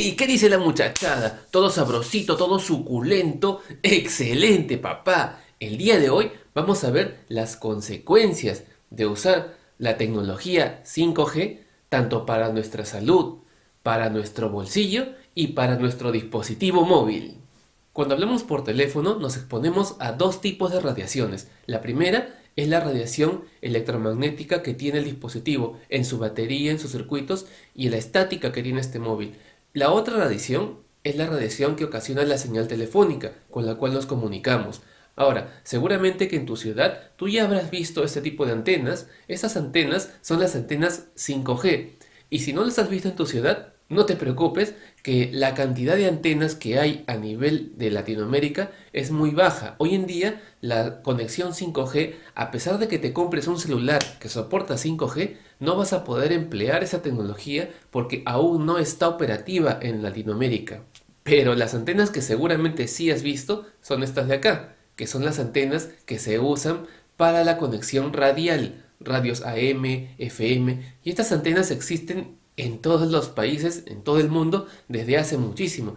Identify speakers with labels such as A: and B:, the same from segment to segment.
A: ¡Hey! ¿Qué dice la muchachada? Todo sabrosito, todo suculento. ¡Excelente, papá! El día de hoy vamos a ver las consecuencias de usar la tecnología 5G tanto para nuestra salud, para nuestro bolsillo y para nuestro dispositivo móvil. Cuando hablamos por teléfono nos exponemos a dos tipos de radiaciones. La primera es la radiación electromagnética que tiene el dispositivo en su batería, en sus circuitos y la estática que tiene este móvil. La otra radiación es la radiación que ocasiona la señal telefónica con la cual nos comunicamos. Ahora, seguramente que en tu ciudad tú ya habrás visto este tipo de antenas. Estas antenas son las antenas 5G. Y si no las has visto en tu ciudad, no te preocupes que la cantidad de antenas que hay a nivel de Latinoamérica es muy baja. Hoy en día la conexión 5G, a pesar de que te compres un celular que soporta 5G, no vas a poder emplear esa tecnología porque aún no está operativa en Latinoamérica. Pero las antenas que seguramente sí has visto son estas de acá, que son las antenas que se usan para la conexión radial, radios AM, FM, y estas antenas existen en todos los países, en todo el mundo, desde hace muchísimo.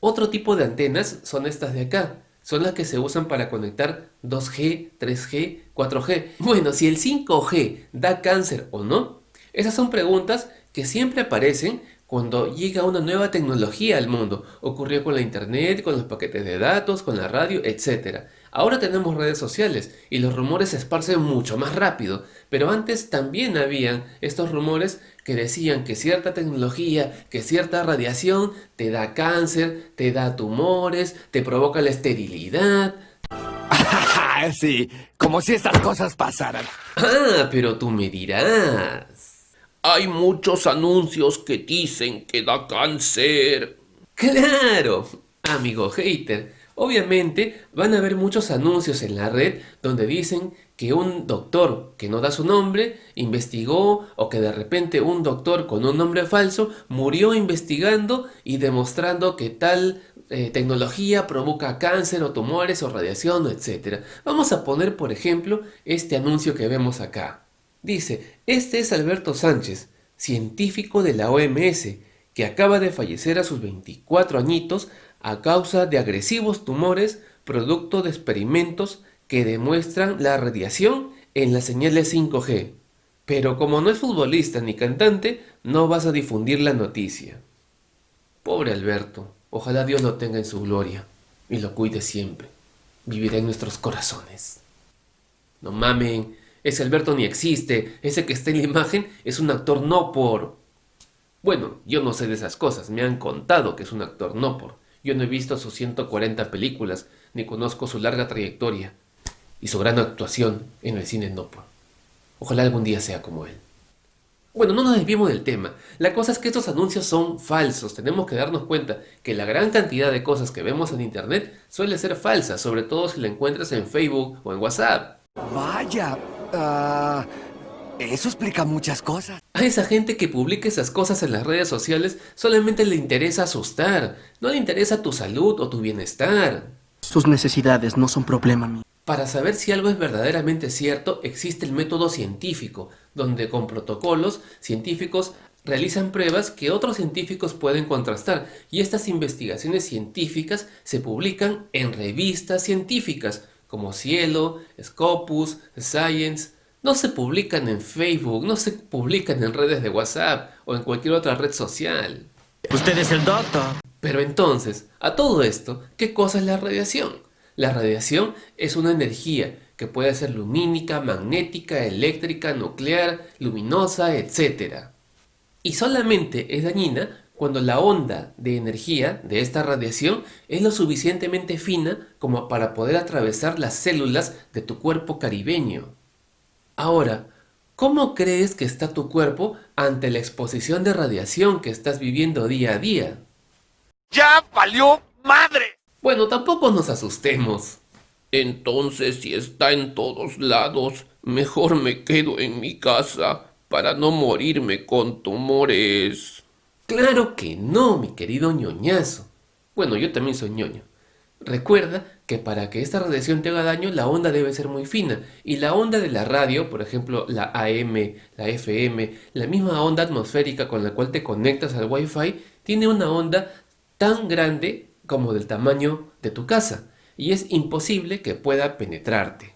A: Otro tipo de antenas son estas de acá. Son las que se usan para conectar 2G, 3G, 4G. Bueno, si el 5G da cáncer o no, esas son preguntas que siempre aparecen cuando llega una nueva tecnología al mundo. Ocurrió con la internet, con los paquetes de datos, con la radio, etc. Ahora tenemos redes sociales y los rumores se esparcen mucho más rápido, pero antes también habían estos rumores que decían que cierta tecnología, que cierta radiación te da cáncer, te da tumores, te provoca la esterilidad.
B: sí, como si estas cosas pasaran.
A: Ah, pero tú me dirás.
C: Hay muchos anuncios que dicen que da cáncer.
A: ¡Claro! Amigo hater, obviamente van a haber muchos anuncios en la red donde dicen que un doctor que no da su nombre investigó o que de repente un doctor con un nombre falso murió investigando y demostrando que tal eh, tecnología provoca cáncer o tumores o radiación, etc. Vamos a poner por ejemplo este anuncio que vemos acá. Dice, este es Alberto Sánchez, científico de la OMS, que acaba de fallecer a sus 24 añitos a causa de agresivos tumores producto de experimentos que demuestran la radiación en las señales 5G. Pero como no es futbolista ni cantante, no vas a difundir la noticia. Pobre Alberto, ojalá Dios lo tenga en su gloria y lo cuide siempre. Vivirá en nuestros corazones. No mamen, ese Alberto ni existe, ese que está en la imagen es un actor no por... Bueno, yo no sé de esas cosas, me han contado que es un actor no por. Yo no he visto sus 140 películas, ni conozco su larga trayectoria y su gran actuación en el cine no por. Ojalá algún día sea como él. Bueno, no nos desviemos del tema. La cosa es que estos anuncios son falsos. Tenemos que darnos cuenta que la gran cantidad de cosas que vemos en internet suele ser falsa, sobre todo si la encuentras en Facebook o en WhatsApp.
B: Vaya, Ah, eso explica muchas cosas.
A: A esa gente que publica esas cosas en las redes sociales solamente le interesa asustar, no le interesa tu salud o tu bienestar.
D: Sus necesidades no son problema mío.
A: Para saber si algo es verdaderamente cierto, existe el método científico, donde con protocolos científicos realizan pruebas que otros científicos pueden contrastar y estas investigaciones científicas se publican en revistas científicas como Cielo, Scopus, Science, no se publican en Facebook, no se publican en redes de WhatsApp o en cualquier otra red social.
B: Usted es el doctor.
A: Pero entonces, a todo esto, ¿qué cosa es la radiación? La radiación es una energía que puede ser lumínica, magnética, eléctrica, nuclear, luminosa, etc. Y solamente es dañina cuando la onda de energía de esta radiación es lo suficientemente fina como para poder atravesar las células de tu cuerpo caribeño. Ahora, ¿cómo crees que está tu cuerpo ante la exposición de radiación que estás viviendo día a día?
B: ¡Ya valió madre!
A: Bueno, tampoco nos asustemos.
C: Entonces, si está en todos lados, mejor me quedo en mi casa para no morirme con tumores.
A: Claro que no, mi querido ñoñazo. Bueno, yo también soy ñoño. Recuerda que para que esta radiación te haga daño, la onda debe ser muy fina. Y la onda de la radio, por ejemplo, la AM, la FM, la misma onda atmosférica con la cual te conectas al Wi-Fi, tiene una onda tan grande como del tamaño de tu casa. Y es imposible que pueda penetrarte.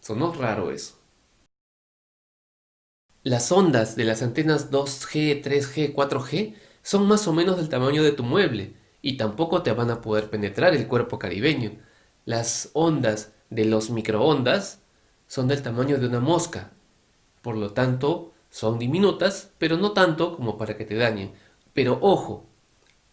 A: Sonó raro eso. Las ondas de las antenas 2G, 3G, 4G son más o menos del tamaño de tu mueble y tampoco te van a poder penetrar el cuerpo caribeño. Las ondas de los microondas son del tamaño de una mosca, por lo tanto son diminutas, pero no tanto como para que te dañen. Pero ojo,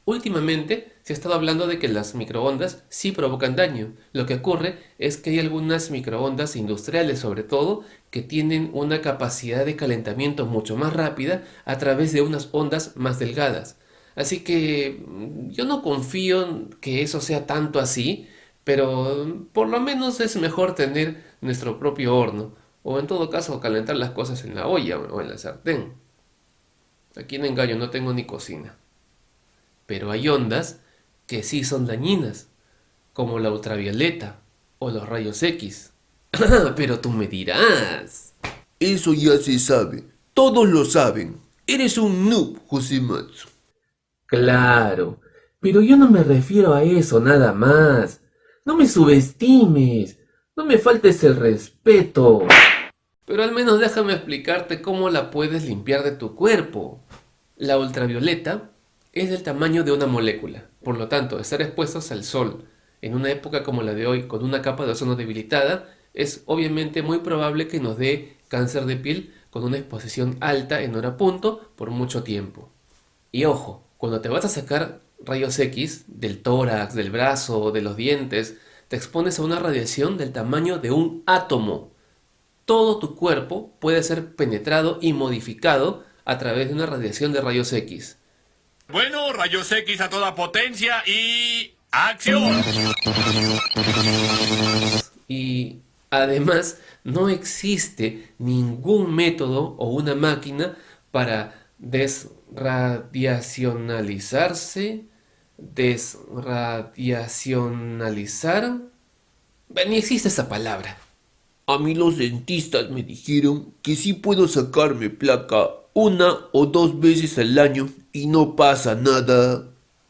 A: últimamente se ha estado hablando de que las microondas sí provocan daño. Lo que ocurre es que hay algunas microondas industriales sobre todo que tienen una capacidad de calentamiento mucho más rápida a través de unas ondas más delgadas. Así que mm, yo no confío que eso sea tanto así, pero por lo menos es mejor tener nuestro propio horno, o en todo caso calentar las cosas en la olla o en la sartén. Aquí en engaño no tengo ni cocina. Pero hay ondas que sí son dañinas, como la ultravioleta o los rayos X. pero tú me dirás.
E: Eso ya se sabe. Todos lo saben. Eres un noob, Josematsu.
A: Claro, pero yo no me refiero a eso nada más. No me subestimes, no me faltes el respeto. Pero al menos déjame explicarte cómo la puedes limpiar de tu cuerpo. La ultravioleta es del tamaño de una molécula, por lo tanto, estar expuestos al sol en una época como la de hoy con una capa de ozono debilitada es obviamente muy probable que nos dé cáncer de piel con una exposición alta en hora punto por mucho tiempo. Y ojo, cuando te vas a sacar rayos X del tórax, del brazo, de los dientes, te expones a una radiación del tamaño de un átomo. Todo tu cuerpo puede ser penetrado y modificado a través de una radiación de rayos X.
B: Bueno, rayos X a toda potencia y... ¡Acción!
A: Y además no existe ningún método o una máquina para desradiacionalizarse, desradiacionalizar. Ni existe esa palabra.
E: A mí los dentistas me dijeron que sí puedo sacarme placa una o dos veces al año y no pasa nada.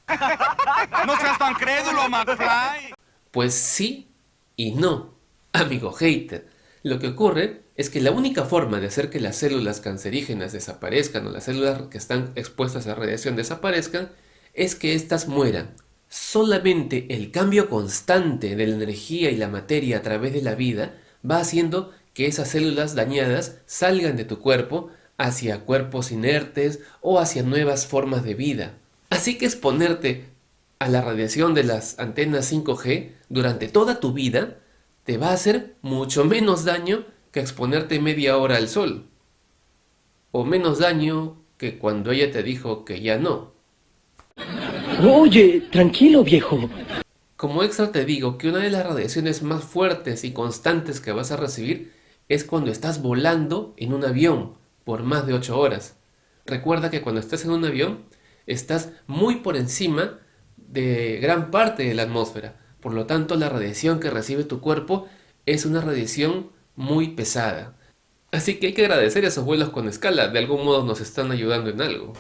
B: ¡No seas tan crédulo, McFly!
A: Pues sí y no, amigo hater. Lo que ocurre es que la única forma de hacer que las células cancerígenas desaparezcan o las células que están expuestas a radiación desaparezcan es que éstas mueran. Solamente el cambio constante de la energía y la materia a través de la vida va haciendo que esas células dañadas salgan de tu cuerpo hacia cuerpos inertes o hacia nuevas formas de vida. Así que exponerte a la radiación de las antenas 5G durante toda tu vida te va a hacer mucho menos daño que exponerte media hora al sol. O menos daño que cuando ella te dijo que ya no.
D: Oye, tranquilo viejo.
A: Como extra te digo que una de las radiaciones más fuertes y constantes que vas a recibir es cuando estás volando en un avión por más de 8 horas. Recuerda que cuando estás en un avión estás muy por encima de gran parte de la atmósfera. Por lo tanto, la radiación que recibe tu cuerpo es una radiación muy pesada. Así que hay que agradecer a esos vuelos con escala, de algún modo nos están ayudando en algo.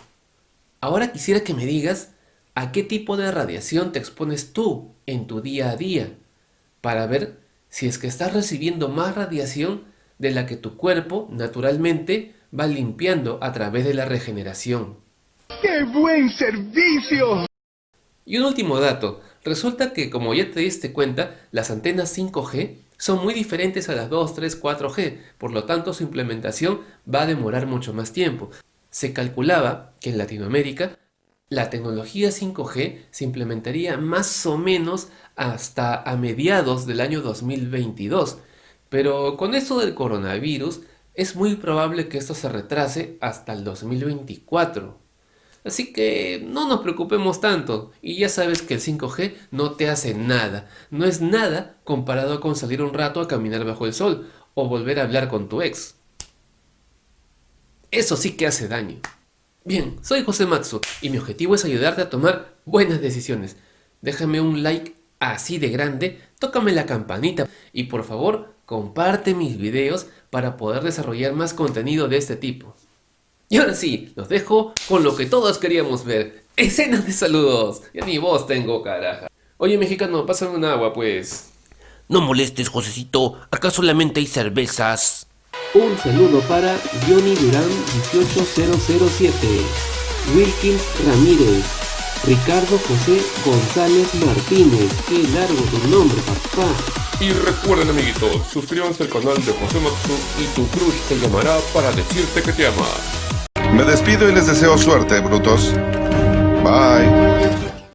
A: Ahora quisiera que me digas a qué tipo de radiación te expones tú en tu día a día, para ver si es que estás recibiendo más radiación de la que tu cuerpo naturalmente va limpiando a través de la regeneración.
F: ¡Qué buen servicio!
A: Y un último dato, resulta que como ya te diste cuenta, las antenas 5G son muy diferentes a las 2, 3, 4G, por lo tanto su implementación va a demorar mucho más tiempo. Se calculaba que en Latinoamérica la tecnología 5G se implementaría más o menos hasta a mediados del año 2022, pero con eso del coronavirus es muy probable que esto se retrase hasta el 2024. Así que no nos preocupemos tanto y ya sabes que el 5G no te hace nada, no es nada comparado con salir un rato a caminar bajo el sol o volver a hablar con tu ex. Eso sí que hace daño. Bien, soy José Matsu y mi objetivo es ayudarte a tomar buenas decisiones. déjame un like así de grande, tócame la campanita y por favor comparte mis videos para poder desarrollar más contenido de este tipo. Y ahora sí, los dejo con lo que todos queríamos ver, escenas de saludos. Ya ni voz tengo, caraja. Oye, mexicano, pásame un agua, pues.
C: No molestes, Josecito, acá solamente hay cervezas.
A: Un saludo para Johnny Durán 18007, Wilkins Ramírez, Ricardo José González Martínez. Qué largo tu nombre, papá.
G: Y recuerden amiguitos, suscríbanse al canal de José Matsu y tu crush te llamará para decirte que te ama.
H: Me despido y les deseo suerte, brutos. Bye.